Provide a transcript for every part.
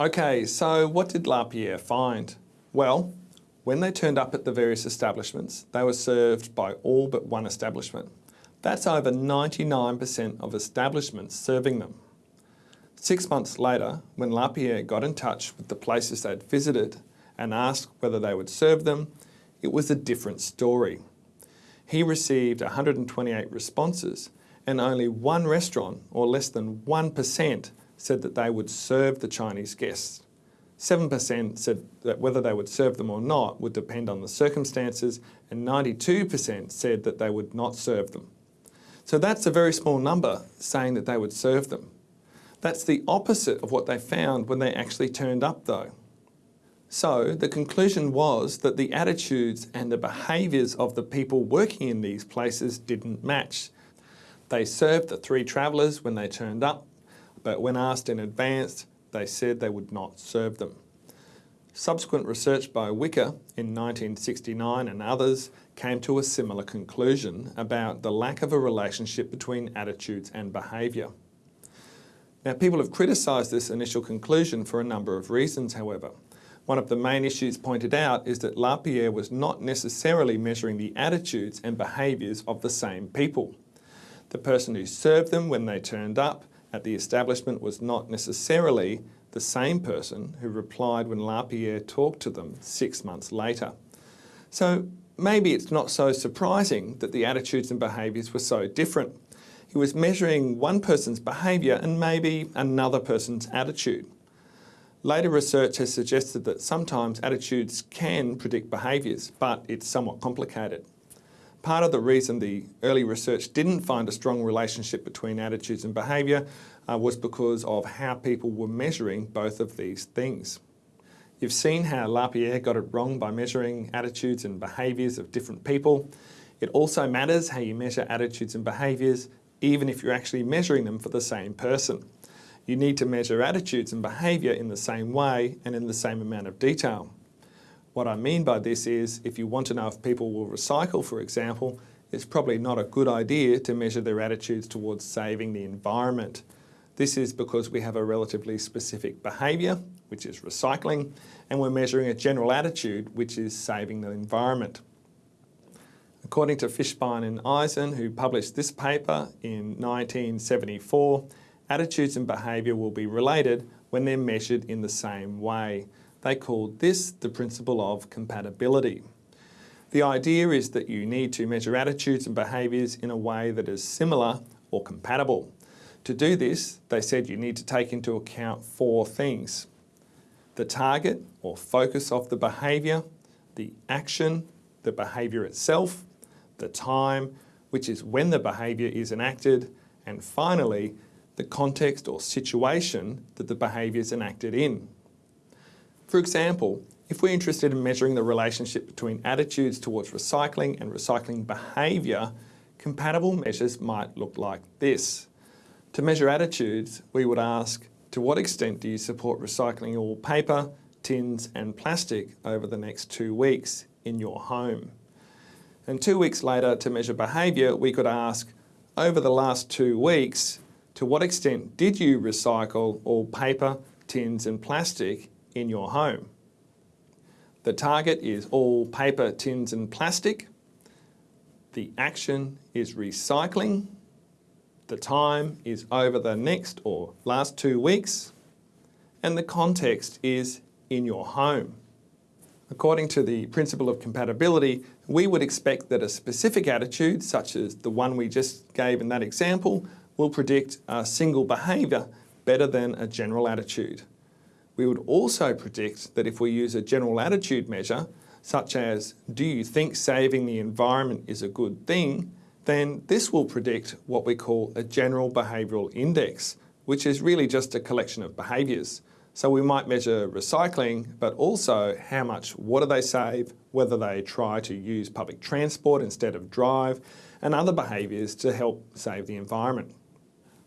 Okay, so what did LaPiere find? Well, when they turned up at the various establishments, they were served by all but one establishment. That's over 99% of establishments serving them. Six months later, when LaPiere got in touch with the places they'd visited and asked whether they would serve them, it was a different story. He received 128 responses and only one restaurant, or less than 1%, said that they would serve the Chinese guests. 7% said that whether they would serve them or not would depend on the circumstances, and 92% said that they would not serve them. So that's a very small number saying that they would serve them. That's the opposite of what they found when they actually turned up though. So the conclusion was that the attitudes and the behaviours of the people working in these places didn't match. They served the three travellers when they turned up, but when asked in advance, they said they would not serve them. Subsequent research by Wicker in 1969 and others came to a similar conclusion about the lack of a relationship between attitudes and behaviour. Now people have criticised this initial conclusion for a number of reasons however. One of the main issues pointed out is that LaPiere was not necessarily measuring the attitudes and behaviours of the same people. The person who served them when they turned up at the establishment was not necessarily the same person who replied when LaPiere talked to them six months later. So maybe it's not so surprising that the attitudes and behaviours were so different. He was measuring one person's behaviour and maybe another person's attitude. Later research has suggested that sometimes attitudes can predict behaviours, but it's somewhat complicated. Part of the reason the early research didn't find a strong relationship between attitudes and behaviour uh, was because of how people were measuring both of these things. You've seen how LaPiere got it wrong by measuring attitudes and behaviours of different people. It also matters how you measure attitudes and behaviours, even if you're actually measuring them for the same person. You need to measure attitudes and behaviour in the same way and in the same amount of detail. What I mean by this is, if you want to know if people will recycle, for example, it's probably not a good idea to measure their attitudes towards saving the environment. This is because we have a relatively specific behaviour, which is recycling, and we're measuring a general attitude, which is saving the environment. According to Fishbein and Ajzen, who published this paper in 1974, attitudes and behaviour will be related when they're measured in the same way. They called this the principle of compatibility. The idea is that you need to measure attitudes and behaviours in a way that is similar or compatible. To do this, they said you need to take into account four things. The target or focus of the behaviour, the action, the behaviour itself, the time, which is when the behaviour is enacted, and finally, the context or situation that the behaviour is enacted in. For example, if we're interested in measuring the relationship between attitudes towards recycling and recycling behaviour, compatible measures might look like this. To measure attitudes, we would ask, to what extent do you support recycling all paper, tins and plastic over the next two weeks in your home? And two weeks later, to measure behaviour, we could ask, over the last two weeks, to what extent did you recycle all paper, tins and plastic in your home. The target is all paper, tins and plastic. The action is recycling. The time is over the next or last two weeks. And the context is in your home. According to the principle of compatibility, we would expect that a specific attitude, such as the one we just gave in that example, will predict a single behaviour better than a general attitude. We would also predict that if we use a general attitude measure, such as, do you think saving the environment is a good thing, then this will predict what we call a general behavioural index, which is really just a collection of behaviours. So we might measure recycling, but also how much water they save, whether they try to use public transport instead of drive, and other behaviours to help save the environment.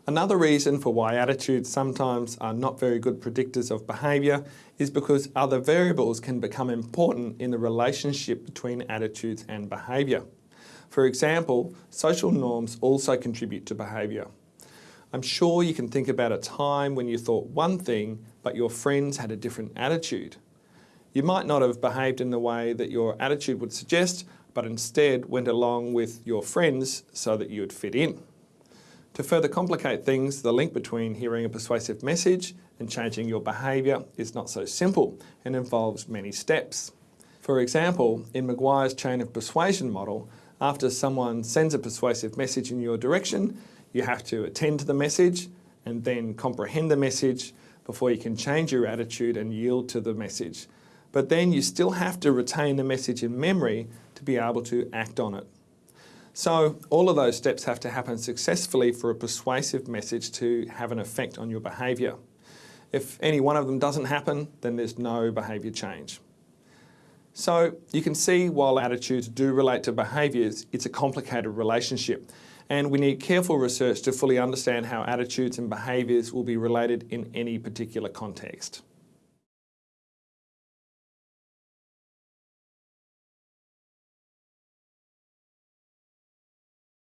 Another reason for why attitudes sometimes are not very good predictors of behaviour is because other variables can become important in the relationship between attitudes and behaviour. For example, social norms also contribute to behaviour. I'm sure you can think about a time when you thought one thing, but your friends had a different attitude. You might not have behaved in the way that your attitude would suggest, but instead went along with your friends so that you would fit in. To further complicate things, the link between hearing a persuasive message and changing your behaviour is not so simple and involves many steps. For example, in McGuire's chain of persuasion model, after someone sends a persuasive message in your direction, you have to attend to the message and then comprehend the message before you can change your attitude and yield to the message. But then you still have to retain the message in memory to be able to act on it. So all of those steps have to happen successfully for a persuasive message to have an effect on your behaviour. If any one of them doesn't happen, then there's no behaviour change. So you can see while attitudes do relate to behaviours, it's a complicated relationship and we need careful research to fully understand how attitudes and behaviours will be related in any particular context.